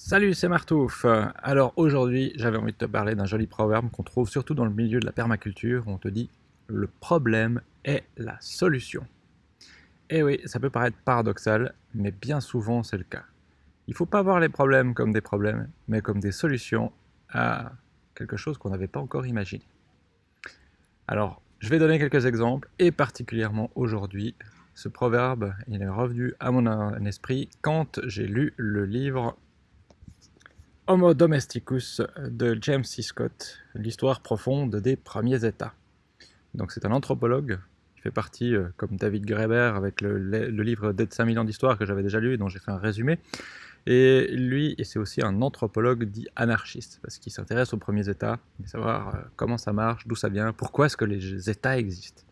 Salut, c'est Martouf. Alors aujourd'hui, j'avais envie de te parler d'un joli proverbe qu'on trouve surtout dans le milieu de la permaculture. Où on te dit « le problème est la solution ». Eh oui, ça peut paraître paradoxal, mais bien souvent c'est le cas. Il faut pas voir les problèmes comme des problèmes, mais comme des solutions à quelque chose qu'on n'avait pas encore imaginé. Alors, je vais donner quelques exemples, et particulièrement aujourd'hui, ce proverbe, il est revenu à mon esprit quand j'ai lu le livre Homo domesticus de James C. Scott, l'histoire profonde des premiers États. Donc c'est un anthropologue qui fait partie, euh, comme David Graeber, avec le, livre Dead 5000 ans d'histoire que j'avais déjà lu et dont j'ai fait un résumé. Et lui, c'est aussi un anthropologue dit anarchiste, parce qu'il s'intéresse aux premiers États, savoir euh, comment ça marche, d'où ça vient, pourquoi est-ce que les États existent.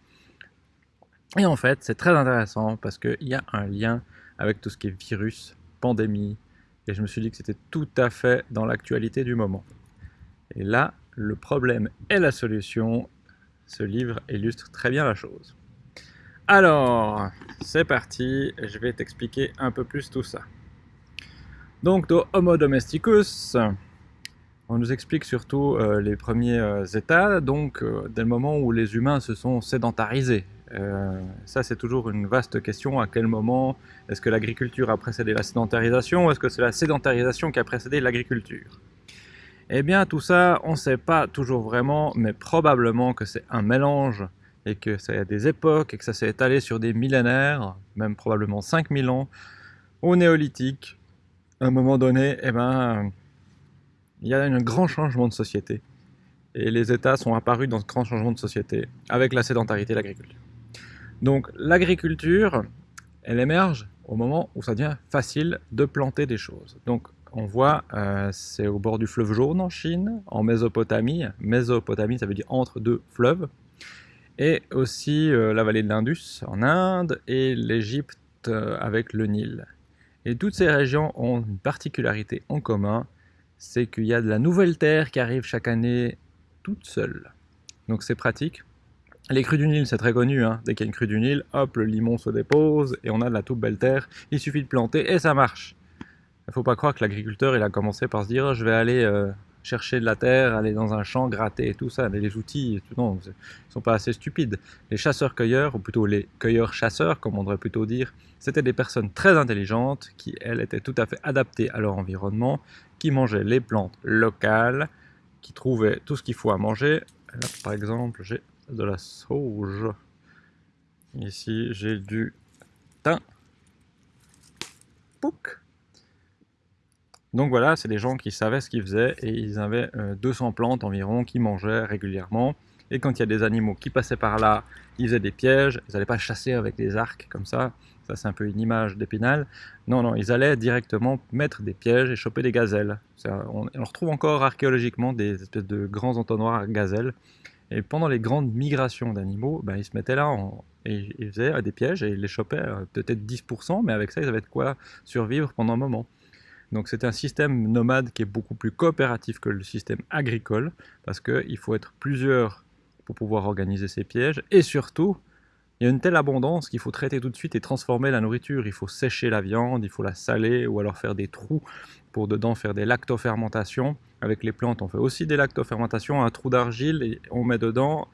Et en fait, c'est très intéressant parce qu'il y a un lien avec tout ce qui est virus, pandémie, et je me suis dit que c'était tout à fait dans l'actualité du moment. Et là, le problème et la solution, ce livre illustre très bien la chose. Alors, c'est parti, je vais t'expliquer un peu plus tout ça. Donc, dans Homo domesticus, on nous explique surtout euh, les premiers euh, états, donc euh, dès le moment où les humains se sont sédentarisés, euh, ça, c'est toujours une vaste question. À quel moment est-ce que l'agriculture a précédé la sédentarisation ou est-ce que c'est la sédentarisation qui a précédé l'agriculture? Eh bien, tout ça, on ne sait pas toujours vraiment, mais probablement que c'est un mélange et que ça a des époques et que ça s'est étalé sur des millénaires, même probablement 5000 ans, au néolithique. À un moment donné, eh ben, il y a un grand changement de société. Et les États sont apparus dans ce grand changement de société avec la sédentarité et l'agriculture. Donc l'agriculture, elle émerge au moment où ça devient facile de planter des choses. Donc on voit, euh, c'est au bord du fleuve jaune en Chine, en Mésopotamie. Mésopotamie, ça veut dire entre deux fleuves. Et aussi euh, la vallée de l'Indus en Inde et l'Égypte euh, avec le Nil. Et toutes ces régions ont une particularité en commun, c'est qu'il y a de la nouvelle terre qui arrive chaque année toute seule. Donc c'est pratique les crues du Nil, c'est très connu, hein. dès qu'il y a une crue du Nil, hop, le limon se dépose et on a de la toute belle terre, il suffit de planter et ça marche. Il ne faut pas croire que l'agriculteur il a commencé par se dire je vais aller euh, chercher de la terre, aller dans un champ, gratter et tout ça, les outils, non, ils sont pas assez stupides. Les chasseurs-cueilleurs, ou plutôt les cueilleurs-chasseurs, comme on devrait plutôt dire, c'était des personnes très intelligentes qui, elles, étaient tout à fait adaptées à leur environnement, qui mangeaient les plantes locales, qui trouvaient tout ce qu'il faut à manger. Par exemple, j'ai de la sauge. Ici, j'ai du thym. Pouc. Donc voilà, c'est des gens qui savaient ce qu'ils faisaient et ils avaient 200 euh, plantes environ qui mangeaient régulièrement. Et quand il y a des animaux qui passaient par là, ils faisaient des pièges, ils n'allaient pas chasser avec des arcs comme ça, ça c'est un peu une image d'épinal. Non, non, ils allaient directement mettre des pièges et choper des gazelles. on, on, retrouve encore archéologiquement des espèces de grands entonnoirs à gazelles. Et pendant les grandes migrations d'animaux, ben, ils se mettaient là et ils faisaient des pièges et ils les chopaient euh, peut-être 10%, mais avec ça, ils avaient de quoi survivre pendant un moment. Donc c'est un système nomade qui est beaucoup plus coopératif que le système agricole, parce qu'il faut être plusieurs pour pouvoir organiser ces pièges, et surtout, il y a une telle abondance qu'il faut traiter tout de suite et transformer la nourriture. Il faut sécher la viande, il faut la saler ou alors faire des trous pour dedans faire des lactofermentations. Avec les plantes, on fait aussi des lactofermentations, un trou d'argile et on met dedans,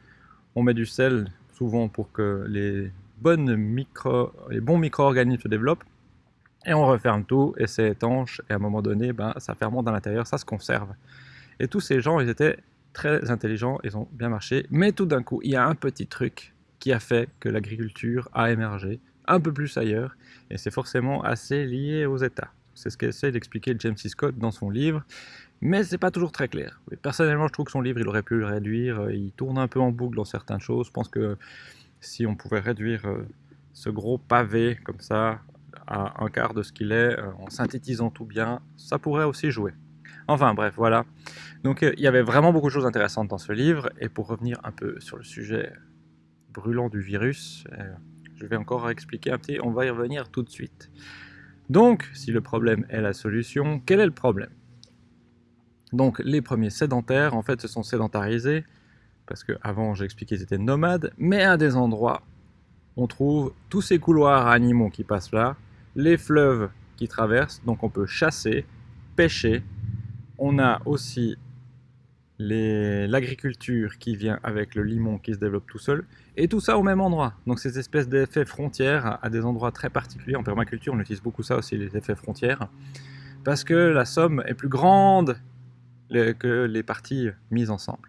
on met du sel souvent pour que les, bonnes micro, les bons micro-organismes se développent. Et on referme tout et c'est étanche et à un moment donné, ben, ça fermente à l'intérieur, ça se conserve. Et tous ces gens, ils étaient très intelligents, ils ont bien marché. Mais tout d'un coup, il y a un petit truc qui a fait que l'agriculture a émergé un peu plus ailleurs, et c'est forcément assez lié aux États. C'est ce qu'essaie d'expliquer James C. Scott dans son livre, mais c'est pas toujours très clair. Personnellement, je trouve que son livre, il aurait pu le réduire, il tourne un peu en boucle dans certaines choses. Je pense que si on pouvait réduire euh, ce gros pavé comme ça à un quart de ce qu'il est, euh, en synthétisant tout bien, ça pourrait aussi jouer. Enfin bref, voilà. Donc euh, il y avait vraiment beaucoup de choses intéressantes dans ce livre, et pour revenir un peu sur le sujet brûlant du virus. Euh, je vais encore expliquer un petit, on va y revenir tout de suite. Donc, si le problème est la solution, quel est le problème? Donc, les premiers sédentaires, en fait, se sont sédentarisés, parce qu'avant, j'ai expliqué qu'ils étaient nomades, mais à des endroits, on trouve tous ces couloirs animaux qui passent là, les fleuves qui traversent, donc on peut chasser, pêcher. On a aussi l'agriculture qui vient avec le limon qui se développe tout seul, et tout ça au même endroit. Donc ces espèces d'effets frontières à des endroits très particuliers. En permaculture, on utilise beaucoup ça aussi, les effets frontières, parce que la somme est plus grande que les parties mises ensemble.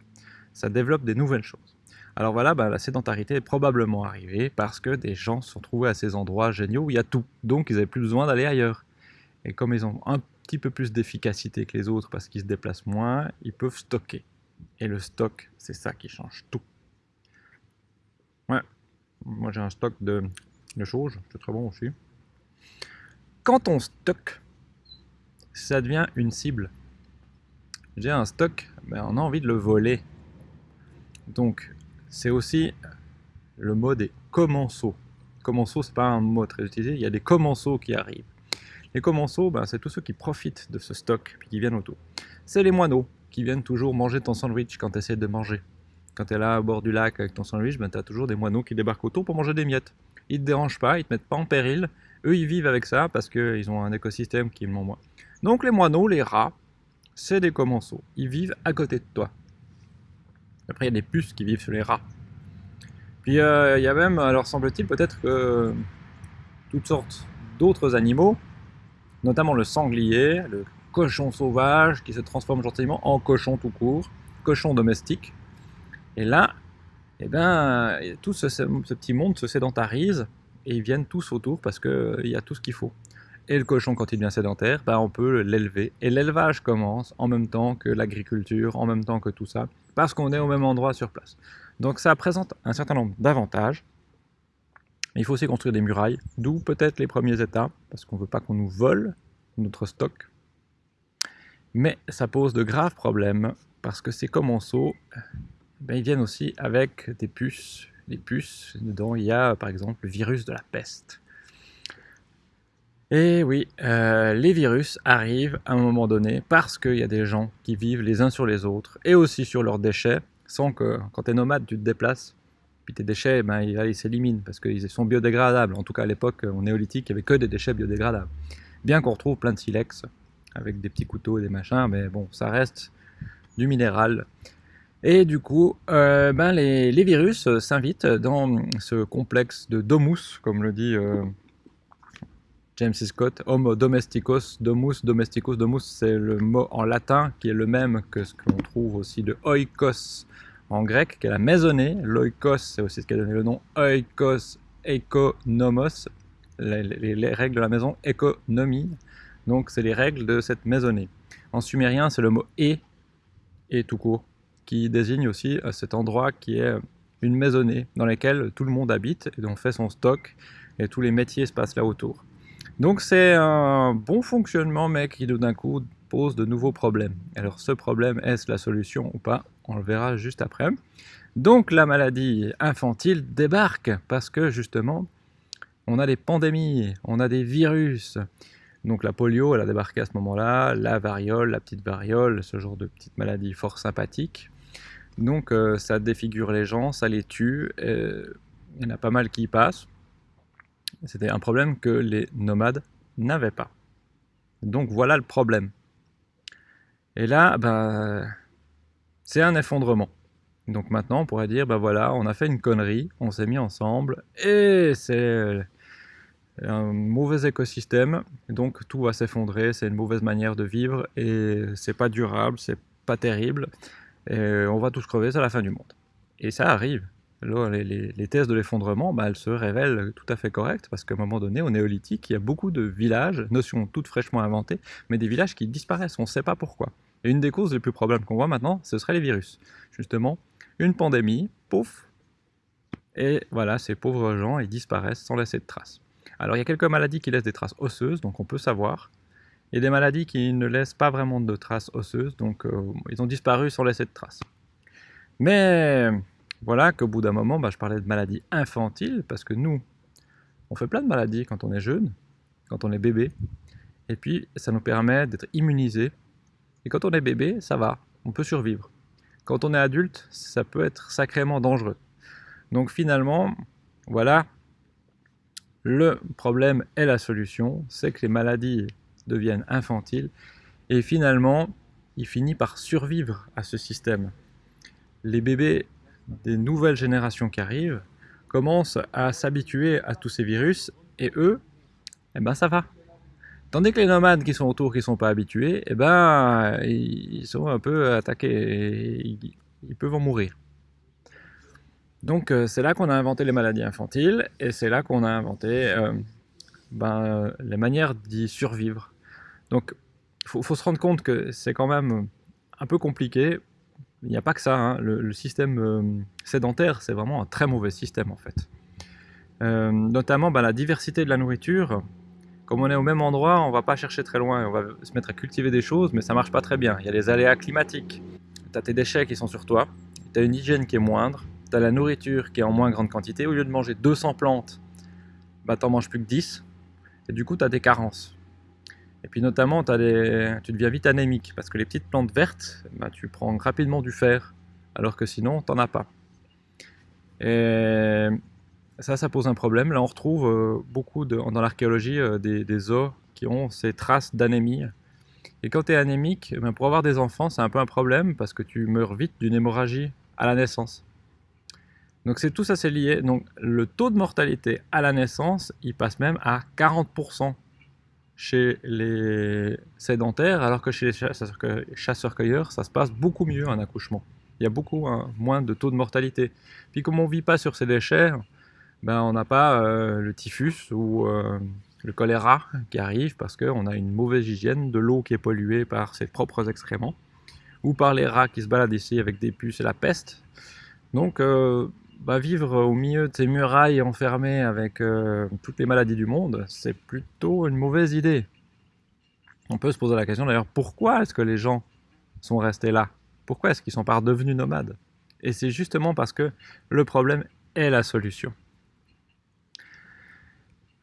Ça développe des nouvelles choses. Alors voilà, bah, la sédentarité est probablement arrivée parce que des gens se sont trouvés à ces endroits géniaux où il y a tout. Donc ils n'avaient plus besoin d'aller ailleurs. Et comme ils ont un petit peu plus d'efficacité que les autres parce qu'ils se déplacent moins, ils peuvent stocker. Et le stock, c'est ça qui change tout. Ouais, moi j'ai un stock de, de choses, c'est très bon aussi. Quand on stocke, ça devient une cible. J'ai un stock, mais on a envie de le voler. Donc, c'est aussi le mot des commensaux. Commensaux, c'est pas un mot très utilisé, il y a des commensaux qui arrivent. Les commensaux, ben, c'est tous ceux qui profitent de ce stock, puis qui viennent autour. C'est les moineaux, qui viennent toujours manger ton sandwich quand tu essaies de manger. Quand tu es là au bord du lac avec ton sandwich, ben, tu as toujours des moineaux qui débarquent autour pour manger des miettes. Ils te dérangent pas, ils te mettent pas en péril. Eux, ils vivent avec ça parce qu'ils ont un écosystème qui est moins. Donc les moineaux, les rats, c'est des commensaux. Ils vivent à côté de toi. Après, il y a des puces qui vivent sur les rats. Puis euh, il y a même, alors semble-t-il, peut-être que toutes sortes d'autres animaux notamment le sanglier, le cochon sauvage qui se transforme gentiment en cochon tout court, cochon domestique. Et là, eh ben, tout ce, petit monde se sédentarise et ils viennent tous autour parce qu'il euh, y a tout ce qu'il faut. Et le cochon, quand il devient sédentaire, ben, on peut l'élever. Et l'élevage commence en même temps que l'agriculture, en même temps que tout ça, parce qu'on est au même endroit sur place. Donc ça présente un certain nombre d'avantages. Il faut aussi construire des murailles, d'où peut-être les premiers états, parce qu'on ne veut pas qu'on nous vole notre stock. Mais ça pose de graves problèmes, parce que ces commensaux, ben, ils viennent aussi avec des puces. Les puces, dedans il y a par exemple le virus de la peste. Et oui, euh, les virus arrivent à un moment donné parce qu'il y a des gens qui vivent les uns sur les autres et aussi sur leurs déchets, sans que quand tu es nomade, tu te déplaces puis tes déchets, ben, ils, s'éliminent parce qu'ils sont biodégradables. En tout cas, à l'époque, au néolithique, il n'y avait que des déchets biodégradables. Bien qu'on retrouve plein de silex avec des petits couteaux et des machins, mais bon, ça reste du minéral. Et du coup, euh, ben, les, virus s'invitent dans ce complexe de domus, comme le dit euh, James Scott, Homo domesticus, domus, domesticus, domus, c'est le mot en latin qui est le même que ce qu'on trouve aussi de oikos en grec, est la maisonnée. L'oikos, c'est aussi ce qui a donné le nom oikos eikonomos, les, les, règles de la maison, économie. Donc, c'est les règles de cette maisonnée. En sumérien, c'est le mot e, et tout court, qui désigne aussi euh, cet endroit qui est une maisonnée dans laquelle tout le monde habite et on fait son stock et tous les métiers se passent là autour. Donc c'est un bon fonctionnement mais qui d'un coup pose de nouveaux problèmes. Alors ce problème, est-ce la solution ou pas? On le verra juste après. Donc la maladie infantile débarque parce que justement, on a des pandémies, on a des virus. Donc la polio, elle a débarqué à ce moment-là, la variole, la petite variole, ce genre de petite maladie fort sympathique. Donc euh, ça défigure les gens, ça les tue, il y en a pas mal qui y passent. C'était un problème que les nomades n'avaient pas. Donc voilà le problème. Et là, ben, c'est un effondrement. Donc maintenant, on pourrait dire, ben voilà, on a fait une connerie, on s'est mis ensemble, et c'est un mauvais écosystème, donc tout va s'effondrer, c'est une mauvaise manière de vivre, et c'est pas durable, c'est pas terrible, et on va tous crever, c'est la fin du monde. Et ça arrive. Les, thèses de l'effondrement, bah, elles se révèlent tout à fait correctes, parce qu'à un moment donné, au néolithique, il y a beaucoup de villages, notions toutes fraîchement inventées, mais des villages qui disparaissent, on ne sait pas pourquoi. Et une des causes les plus probables qu'on voit maintenant, ce serait les virus. Justement, une pandémie, pouf, et voilà, ces pauvres gens, ils disparaissent sans laisser de traces. Alors il y a quelques maladies qui laissent des traces osseuses, donc on peut savoir, et des maladies qui ne laissent pas vraiment de traces osseuses, donc euh, ils ont disparu sans laisser de traces. Mais voilà qu'au bout d'un moment, bah, je parlais de maladies infantiles, parce que nous, on fait plein de maladies quand on est jeune, quand on est bébé, et puis ça nous permet d'être immunisés. Et quand on est bébé, ça va, on peut survivre. Quand on est adulte, ça peut être sacrément dangereux. Donc finalement, voilà, le problème et la solution, c'est que les maladies deviennent infantiles Et finalement, il finit par survivre à ce système. Les bébés des nouvelles générations qui arrivent commencent à s'habituer à tous ces virus et eux, eh ben ça va. Tandis que les nomades qui sont autour, qui ne sont pas habitués, eh ben, ils sont un peu attaqués et ils peuvent en mourir. Donc euh, c'est là qu'on a inventé les maladies infantiles et c'est là qu'on a inventé euh, ben, les manières d'y survivre. Donc il faut, se rendre compte que c'est quand même un peu compliqué. Il n'y a pas que ça. Hein. Le, système euh, sédentaire, c'est vraiment un très mauvais système en fait. notamment ben, la diversité de la nourriture. Comme on est au même endroit, on va pas chercher très loin. On va se mettre à cultiver des choses, mais ça marche pas très bien. Il y a les aléas climatiques. Tu as tes déchets qui sont sur toi. Tu as une hygiène qui est moindre tu la nourriture qui est en moins grande quantité, au lieu de manger 200 plantes, bah, tu n'en manges plus que 10, et du coup tu as des carences. Et puis notamment, as des... tu deviens vite anémique, parce que les petites plantes vertes, bah, tu prends rapidement du fer, alors que sinon, tu n'en as pas. Et ça, ça pose un problème. Là, on retrouve euh, beaucoup dans l'archéologie euh, des, os qui ont ces traces d'anémie. Et quand tu es anémique, ben, pour avoir des enfants, c'est un peu un problème, parce que tu meurs vite d'une hémorragie à la naissance. Donc c'est tout ça c'est lié. Donc le taux de mortalité à la naissance, il passe même à 40% chez les sédentaires, alors que chez les chasseurs-cueilleurs, ça se passe beaucoup mieux un accouchement. Il y a beaucoup hein, moins de taux de mortalité. Puis comme on ne vit pas sur ces déchets, ben, on n'a pas euh, le typhus ou euh, le choléra qui arrive parce qu'on a une mauvaise hygiène de l'eau qui est polluée par ses propres excréments ou par les rats qui se baladent ici avec des puces et la peste. Donc euh, bah, vivre au milieu de ces murailles enfermées avec toutes les maladies du monde, c'est plutôt une mauvaise idée. On peut se poser la question d'ailleurs, pourquoi est-ce que les gens sont restés là? Pourquoi est-ce qu'ils sont pas devenus nomades? Et c'est justement parce que le problème est la solution.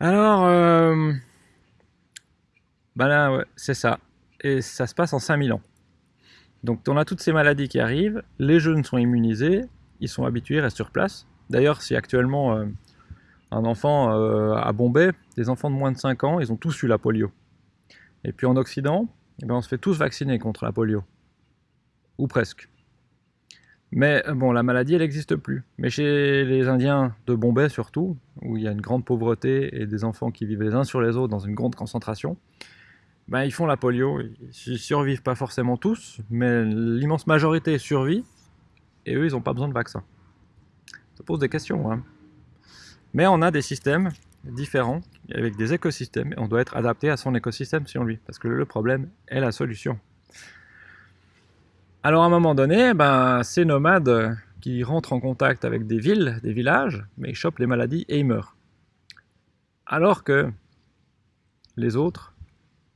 Alors, euh, bah là, c'est ça. Et ça se passe en 5000 ans. Donc on a toutes ces maladies qui arrivent, les jeunes sont immunisés, ils sont habitués, restent sur place. D'ailleurs, si actuellement euh, un enfant euh, à Bombay, des enfants de moins de 5 ans, ils ont tous eu la polio. Et puis en Occident, eh ben, on se fait tous vacciner contre la polio. Ou presque. Mais euh, bon, la maladie, elle n'existe plus. Mais chez les Indiens de Bombay surtout, où il y a une grande pauvreté et des enfants qui vivent les uns sur les autres dans une grande concentration, ben, ils font la polio. Ils survivent pas forcément tous, mais l'immense majorité survit et eux, ils n'ont pas besoin de vaccin. Ça pose des questions. Hein. Mais on a des systèmes différents, avec des écosystèmes, et on doit être adapté à son écosystème sur lui, parce que le problème est la solution. Alors à un moment donné, ben, ces nomades qui rentrent en contact avec des villes, des villages, mais ils chopent les maladies et ils meurent. Alors que les autres,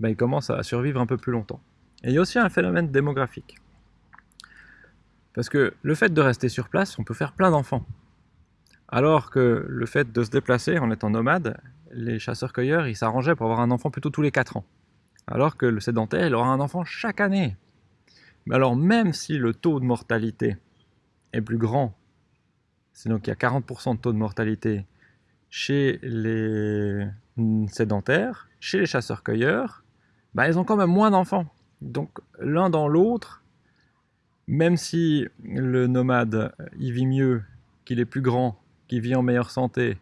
ben, ils commencent à survivre un peu plus longtemps. Et il y a aussi un phénomène démographique. Parce que le fait de rester sur place, on peut faire plein d'enfants. Alors que le fait de se déplacer en étant nomade, les chasseurs-cueilleurs, ils s'arrangeaient pour avoir un enfant plutôt tous les 4 ans. Alors que le sédentaire, il aura un enfant chaque année. Mais alors même si le taux de mortalité est plus grand, c'est donc il y a 40% de taux de mortalité chez les sédentaires, chez les chasseurs-cueilleurs, bah, ils ont quand même moins d'enfants. Donc l'un dans l'autre, même si le nomade y vit mieux, qu'il est plus grand, qu'il vit en meilleure santé,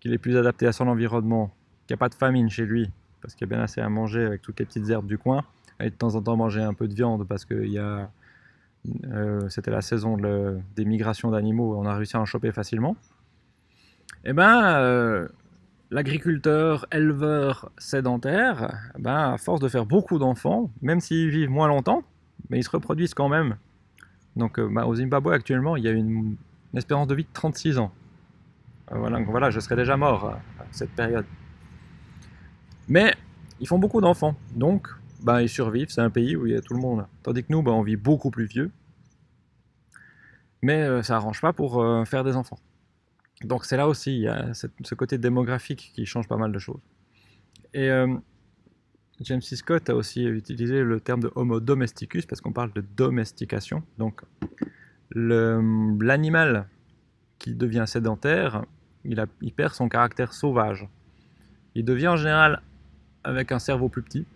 qu'il est plus adapté à son environnement, qu'il n'y a pas de famine chez lui, parce qu'il y a bien assez à manger avec toutes les petites herbes du coin, et de temps en temps manger un peu de viande parce que euh, c'était la saison des migrations d'animaux, on a réussi à en choper facilement. Eh ben, euh, l'agriculteur, éleveur sédentaire, ben, à force de faire beaucoup d'enfants, même s'ils vivent moins longtemps, mais ils se reproduisent quand même donc euh, bah, au Zimbabwe actuellement, il y a une, espérance de vie de 36 ans. Voilà, donc voilà, je serais déjà mort à, cette période. Mais ils font beaucoup d'enfants, donc bah, ils survivent, c'est un pays où il y a tout le monde. Tandis que nous, bah, on vit beaucoup plus vieux. Mais euh, ça n'arrange pas pour faire des enfants. Donc c'est là aussi, il y a ce côté démographique qui change pas mal de choses. Et James C. Scott a aussi utilisé le terme de Homo domesticus parce qu'on parle de domestication. Donc l'animal qui devient sédentaire, il, perd son caractère sauvage. Il devient en général avec un cerveau plus petit,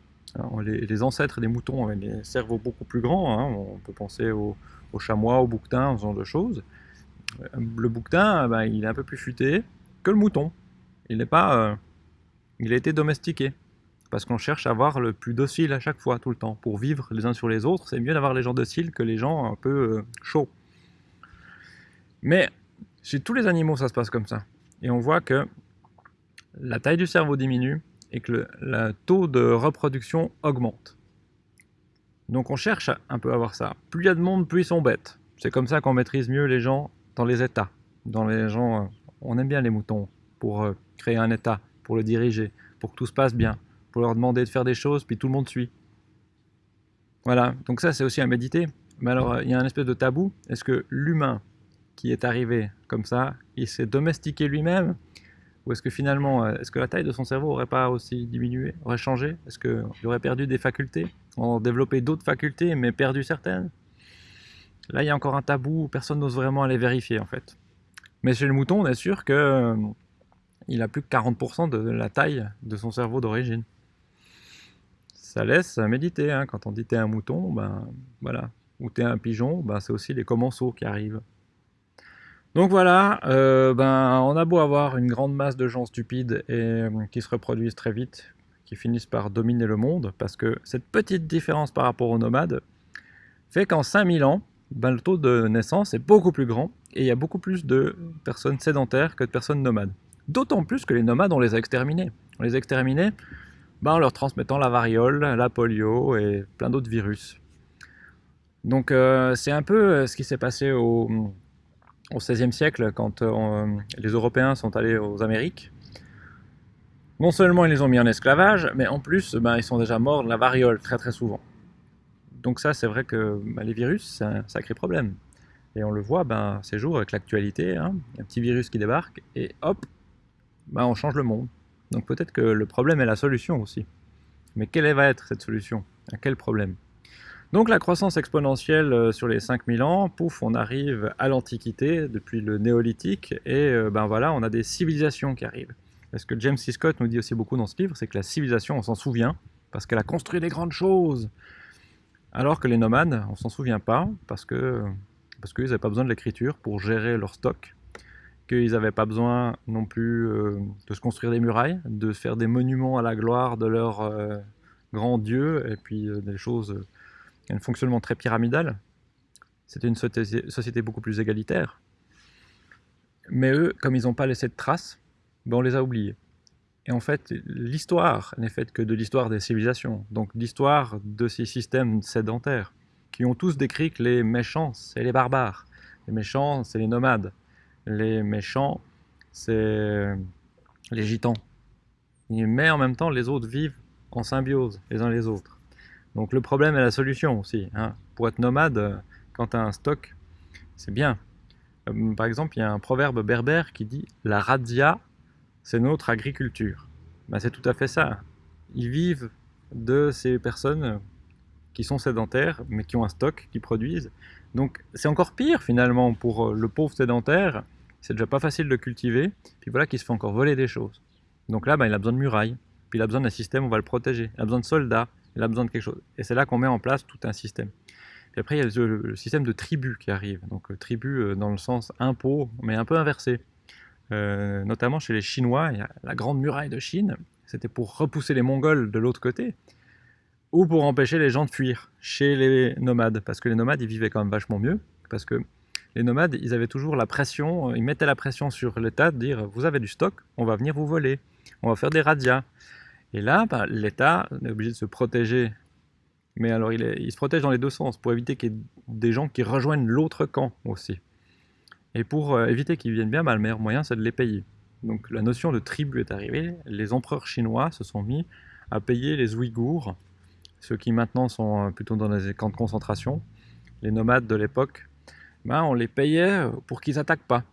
les, ancêtres des moutons avaient des cerveaux beaucoup plus grands, hein. on peut penser aux au chamois, au bouquetin, ce genre de choses. Le bouquetin, ben, il est un peu plus futé que le mouton. Il n'est pas... Euh, il a été domestiqué. Parce qu'on cherche à avoir le plus docile à chaque fois, tout le temps. Pour vivre les uns sur les autres, c'est mieux d'avoir les gens dociles que les gens un peu euh, chauds. Mais chez tous les animaux, ça se passe comme ça. Et on voit que la taille du cerveau diminue et que le taux de reproduction augmente. Donc on cherche un peu à avoir ça. Plus il y a de monde, plus ils sont bêtes. C'est comme ça qu'on maîtrise mieux les gens dans les états. Dans les gens, euh, on aime bien les moutons pour euh, créer un état, pour le diriger, pour que tout se passe bien, pour leur demander de faire des choses, puis tout le monde suit. Voilà, donc ça c'est aussi à méditer. Mais alors, il y a un espèce de tabou. Est-ce que l'humain qui est arrivé comme ça, il s'est domestiqué lui-même Ou est-ce que finalement, euh, est-ce que la taille de son cerveau aurait pas aussi diminué, aurait changé? Est-ce qu'il aurait perdu des facultés? En développé d'autres facultés, mais perdu certaines? Là, il y a encore un tabou, personne n'ose vraiment aller vérifier en fait. Mais chez le mouton, on est sûr qu'il euh, a plus que 40% de la taille de son cerveau d'origine. Ça laisse méditer, hein. quand on dit t'es un mouton, ben voilà. Ou t'es un pigeon, ben, c'est aussi les commensaux qui arrivent. Donc voilà, euh, ben, on a beau avoir une grande masse de gens stupides et euh, qui se reproduisent très vite, qui finissent par dominer le monde, parce que cette petite différence par rapport aux nomades fait qu'en 5000 ans, ben, le taux de naissance est beaucoup plus grand, et il y a beaucoup plus de personnes sédentaires que de personnes nomades. D'autant plus que les nomades, on les a exterminés. On les a exterminés ben, en leur transmettant la variole, la polio et plein d'autres virus. Donc euh, c'est un peu ce qui s'est passé au, au XVIe siècle quand euh, les Européens sont allés aux Amériques non seulement ils les ont mis en esclavage, mais en plus, ben, ils sont déjà morts de la variole très très souvent. Donc ça, c'est vrai que ben, les virus, c'est un sacré problème. Et on le voit ben, ces jours avec l'actualité, hein, un petit virus qui débarque, et hop, ben, on change le monde. Donc peut-être que le problème est la solution aussi. Mais quelle va être cette solution? À quel problème? Donc la croissance exponentielle euh, sur les 5000 ans, pouf, on arrive à l'Antiquité, depuis le néolithique, et euh, ben voilà, on a des civilisations qui arrivent. Ce que James C. Scott nous dit aussi beaucoup dans ce livre, c'est que la civilisation, on s'en souvient, parce qu'elle a construit des grandes choses. Alors que les nomades, on s'en souvient pas, parce que parce qu'ils n'avaient pas besoin de l'écriture pour gérer leur stock, qu'ils n'avaient pas besoin non plus euh, de se construire des murailles, de faire des monuments à la gloire de leur euh, grand dieu, et puis des choses, un fonctionnement très pyramidal. C'était une société beaucoup plus égalitaire. Mais eux, comme ils n'ont pas laissé de traces, ben on les a oubliés. Et en fait, l'histoire n'est faite que de l'histoire des civilisations, donc l'histoire de ces systèmes sédentaires, qui ont tous décrit que les méchants, c'est les barbares, les méchants, c'est les nomades, les méchants, c'est les gitans. Mais en même temps, les autres vivent en symbiose les uns les autres. Donc le problème est la solution aussi. Hein. Pour être nomade, quand tu as un stock, c'est bien. Euh, par exemple, il y a un proverbe berbère qui dit « la radia c'est notre agriculture. Ben, c'est tout à fait ça. Ils vivent de ces personnes qui sont sédentaires, mais qui ont un stock, qui produisent. Donc c'est encore pire finalement pour le pauvre sédentaire, c'est déjà pas facile de cultiver, puis voilà qu'il se fait encore voler des choses. Donc là, ben, il a besoin de murailles, puis il a besoin d'un système, on va le protéger. Il a besoin de soldats, il a besoin de quelque chose. Et c'est là qu'on met en place tout un système. Puis après, il y a le, système de tribus qui arrive. Donc euh, tribu euh, dans le sens impôt, mais un peu inversé. Euh, notamment chez les Chinois, il y a la grande muraille de Chine, c'était pour repousser les Mongols de l'autre côté, ou pour empêcher les gens de fuir chez les nomades, parce que les nomades, ils vivaient quand même vachement mieux, parce que les nomades, ils avaient toujours la pression, ils mettaient la pression sur l'État de dire « vous avez du stock, on va venir vous voler, on va faire des radias ». Et là, bah, l'État est obligé de se protéger, mais alors il, se protège dans les deux sens, pour éviter qu'il y ait des gens qui rejoignent l'autre camp aussi. Et pour euh, éviter qu'ils viennent bien, le meilleur moyen, c'est de les payer. Donc la notion de tribu est arrivée. Les empereurs chinois se sont mis à payer les Ouïghours, ceux qui maintenant sont euh, plutôt dans les camps de concentration. Les nomades de l'époque, bah, on les payait pour qu'ils n'attaquent pas.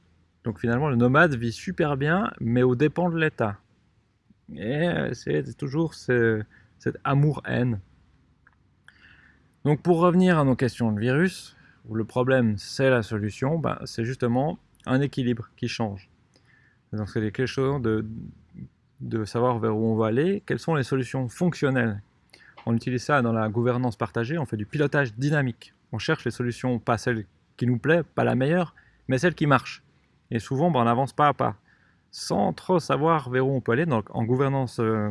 Donc finalement, le nomade vit super bien, mais au dépens de l'État. Et euh, c'est toujours ce, cet amour-haine. Donc pour revenir à nos questions de virus, où le problème c'est la solution, ben, c'est justement un équilibre qui change. Donc c'est quelque chose de, de savoir vers où on va aller, quelles sont les solutions fonctionnelles On utilise ça dans la gouvernance partagée, on fait du pilotage dynamique. On cherche les solutions, pas celles qui nous plaît, pas la meilleure, mais celle qui marche. Et souvent, ben, on avance pas à pas, sans trop savoir vers où on peut aller. Donc, en gouvernance euh,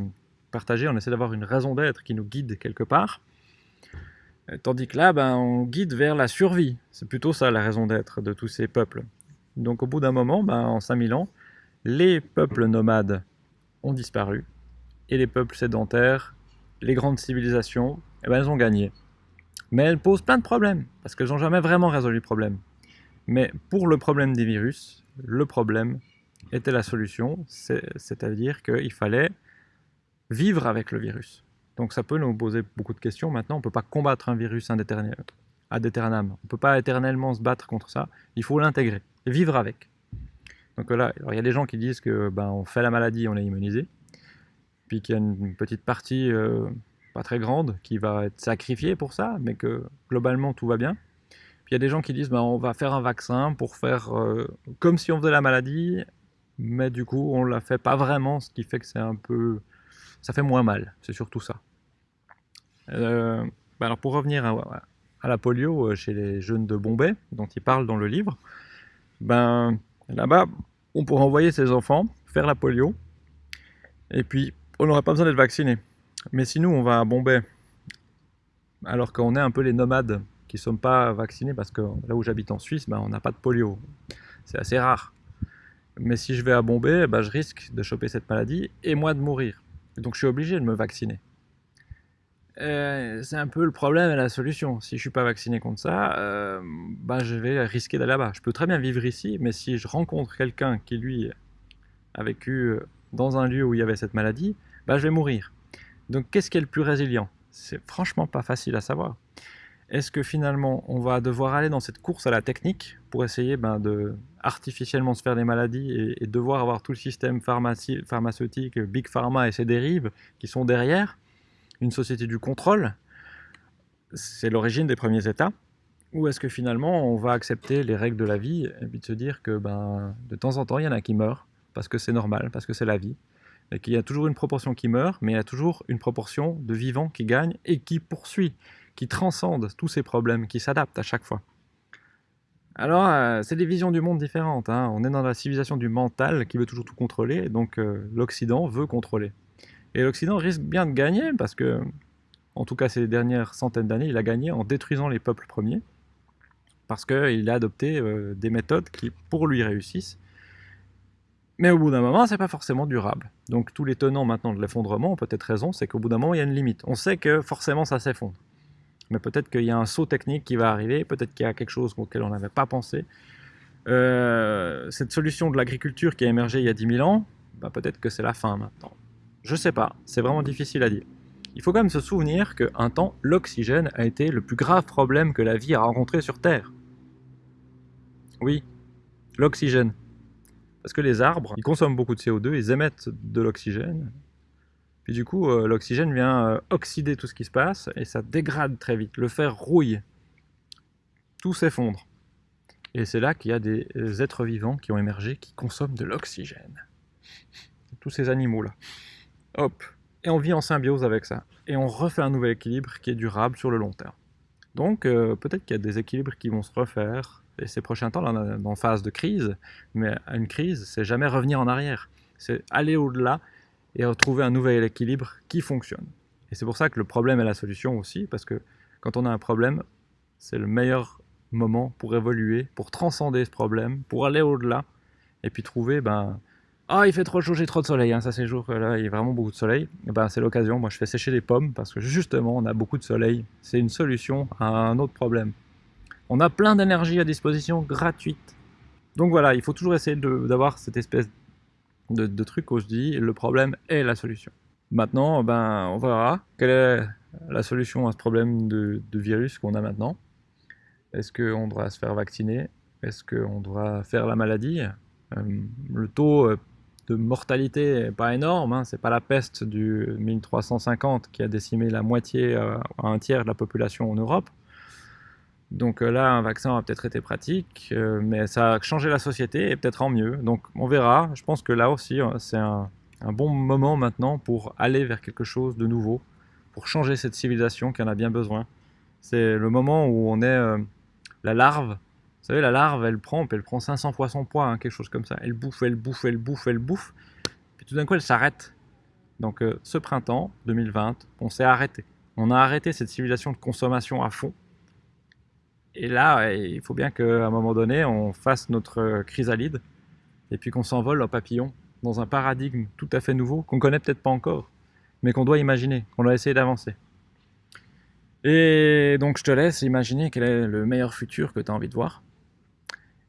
partagée, on essaie d'avoir une raison d'être qui nous guide quelque part. Euh, tandis que là, ben, on guide vers la survie. C'est plutôt ça la raison d'être de tous ces peuples. Donc au bout d'un moment, ben, en 5000 ans, les peuples nomades ont disparu. Et les peuples sédentaires, les grandes civilisations, eh ben, elles ont gagné. Mais elles posent plein de problèmes, parce qu'elles n'ont jamais vraiment résolu le problème. Mais pour le problème des virus, le problème était la solution, c'est-à-dire qu'il fallait vivre avec le virus. Donc ça peut nous poser beaucoup de questions. Maintenant, on ne peut pas combattre un virus indéterminable. On ne peut pas éternellement se battre contre ça. Il faut l'intégrer vivre avec. Donc là, il y a des gens qui disent que ben, on fait la maladie, on est immunisé. Puis qu'il y a une petite partie euh, pas très grande qui va être sacrifiée pour ça, mais que globalement tout va bien. Puis il y a des gens qui disent ben, on va faire un vaccin pour faire euh, comme si on faisait la maladie, mais du coup on la fait pas vraiment, ce qui fait que c'est un peu, ça fait moins mal. C'est surtout ça. Euh, bah alors pour revenir à, la polio euh, chez les jeunes de Bombay, dont il parle dans le livre, ben là-bas, on pourrait envoyer ses enfants faire la polio, et puis on n'aurait pas besoin d'être vacciné. Mais si nous, on va à Bombay, alors qu'on est un peu les nomades qui ne sommes pas vaccinés, parce que là où j'habite en Suisse, ben, on n'a pas de polio. C'est assez rare. Mais si je vais à Bombay, ben, je risque de choper cette maladie et moi de mourir. Donc je suis obligé de me vacciner. Euh, c'est un peu le problème et la solution. Si je suis pas vacciné contre ça, euh, bah, je vais risquer d'aller là-bas. Je peux très bien vivre ici, mais si je rencontre quelqu'un qui, lui, a vécu euh, dans un lieu où il y avait cette maladie, bah, je vais mourir. Donc qu'est-ce qui est le plus résilient? C'est franchement pas facile à savoir. Est-ce que finalement on va devoir aller dans cette course à la technique pour essayer ben, de artificiellement se faire des maladies et, devoir avoir tout le système pharmaceutique, Big Pharma et ses dérives qui sont derrière une société du contrôle, c'est l'origine des premiers États, ou est-ce que finalement on va accepter les règles de la vie et puis de se dire que ben, de temps en temps il y en a qui meurent, parce que c'est normal, parce que c'est la vie, et qu'il y a toujours une proportion qui meurt, mais il y a toujours une proportion de vivants qui gagnent et qui poursuit, qui transcende tous ces problèmes, qui s'adaptent à chaque fois. Alors, euh, c'est des visions du monde différentes. Hein. On est dans la civilisation du mental qui veut toujours tout contrôler, donc euh, l'Occident veut contrôler. Et l'Occident risque bien de gagner parce que, en tout cas ces dernières centaines d'années, il a gagné en détruisant les peuples premiers parce qu'il a adopté euh, des méthodes qui, pour lui, réussissent. Mais au bout d'un moment, c'est pas forcément durable. Donc tous les tenants maintenant de l'effondrement ont peut-être raison, c'est qu'au bout d'un moment, il y a une limite. On sait que forcément ça s'effondre. Mais peut-être qu'il y a un saut technique qui va arriver, peut-être qu'il y a quelque chose auquel on n'avait pas pensé. Euh, cette solution de l'agriculture qui a émergé il y a 10 000 ans, bah, peut-être que c'est la fin maintenant. Je sais pas, c'est vraiment difficile à dire. Il faut quand même se souvenir qu'un temps, l'oxygène a été le plus grave problème que la vie a rencontré sur Terre. Oui, l'oxygène. Parce que les arbres, ils consomment beaucoup de CO2, ils émettent de l'oxygène. Puis du coup, euh, l'oxygène vient euh, oxyder tout ce qui se passe et ça dégrade très vite. Le fer rouille. Tout s'effondre. Et c'est là qu'il y a des êtres vivants qui ont émergé qui consomment de l'oxygène. Tous ces animaux-là. Hop, et on vit en symbiose avec ça. Et on refait un nouvel équilibre qui est durable sur le long terme. Donc euh, peut-être qu'il y a des équilibres qui vont se refaire, et ces prochains temps, là, on est en phase de crise, mais une crise, c'est jamais revenir en arrière. C'est aller au-delà et retrouver un nouvel équilibre qui fonctionne. Et c'est pour ça que le problème est la solution aussi, parce que quand on a un problème, c'est le meilleur moment pour évoluer, pour transcender ce problème, pour aller au-delà, et puis trouver ben, ah, il fait trop chaud, j'ai trop de soleil, hein, ça c'est jour, là il y a vraiment beaucoup de soleil. Et ben, c'est l'occasion, moi je fais sécher des pommes parce que justement on a beaucoup de soleil. C'est une solution à un autre problème. On a plein d'énergie à disposition gratuite. Donc voilà, il faut toujours essayer d'avoir cette espèce de, truc où je dis le problème est la solution. Maintenant, ben, on verra quelle est la solution à ce problème de, virus qu'on a maintenant. Est-ce qu'on doit se faire vacciner? Est-ce qu'on doit faire la maladie? Euh, Le taux euh, de mortalité n'est pas énorme, hein. c'est pas la peste du 1350 qui a décimé la moitié euh, à un tiers de la population en Europe. Donc euh, là, un vaccin a peut-être été pratique, euh, mais ça a changé la société et peut-être en mieux. Donc on verra. Je pense que là aussi, c'est un, bon moment maintenant pour aller vers quelque chose de nouveau, pour changer cette civilisation qui en a bien besoin. C'est le moment où on est euh, la larve. Vous savez, la larve, elle prend, elle prend 500 fois son poids, quelque chose comme ça. Elle bouffe, elle bouffe, elle bouffe, elle bouffe. Puis tout d'un coup, elle s'arrête. Donc euh, ce printemps 2020, on s'est arrêté. On a arrêté cette civilisation de consommation à fond. Et là, il faut bien qu'à un moment donné, on fasse notre chrysalide et puis qu'on s'envole en papillon dans un paradigme tout à fait nouveau qu'on connaît peut-être pas encore, mais qu'on doit imaginer, qu'on doit essayer d'avancer. Et donc je te laisse imaginer quel est le meilleur futur que tu as envie de voir.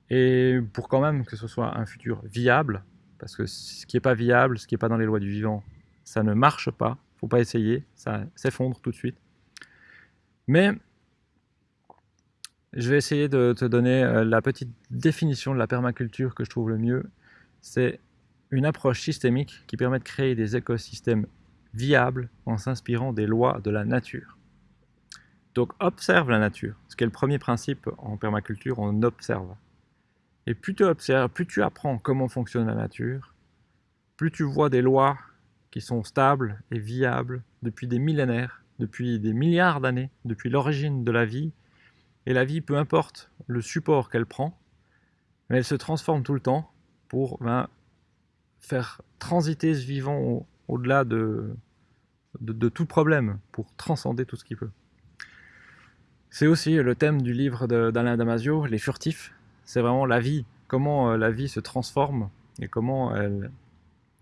Et pour quand même que ce soit un futur viable, parce que ce qui n'est pas viable, ce qui n'est pas dans les lois du vivant, ça ne marche pas, faut pas essayer, ça s'effondre tout de suite. Mais je vais essayer de te donner euh, la petite définition de la permaculture que je trouve le mieux. C'est une approche systémique qui permet de créer des écosystèmes viables en s'inspirant des lois de la nature. Donc observe la nature, ce qui est le premier principe en permaculture, on observe. Et plus tu observes, plus tu apprends comment fonctionne la nature, plus tu vois des lois qui sont stables et viables depuis des millénaires, depuis des milliards d'années, depuis l'origine de la vie, et la vie, peu importe le support qu'elle prend, elle se transforme tout le temps pour ben, faire transiter ce vivant au-delà de, tout problème, pour transcender tout ce qu'il peut. C'est aussi le thème du livre d'Alain Damasio, Les Furtifs. C'est vraiment la vie, comment euh, la vie se transforme et comment elle,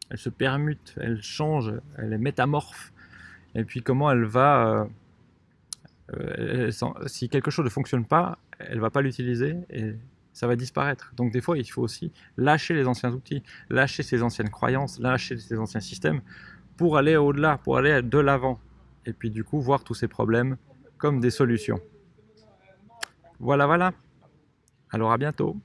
elle se permute, elle change, elle est métamorphe, et puis comment elle va euh, si quelque chose ne fonctionne pas, elle va pas l'utiliser et ça va disparaître. Donc des fois, il faut aussi lâcher les anciens outils, lâcher ses anciennes croyances, lâcher ses anciens systèmes pour aller au-delà, pour aller de l'avant. Et puis du coup, voir tous ces problèmes comme des solutions. Voilà, voilà. Alors à bientôt.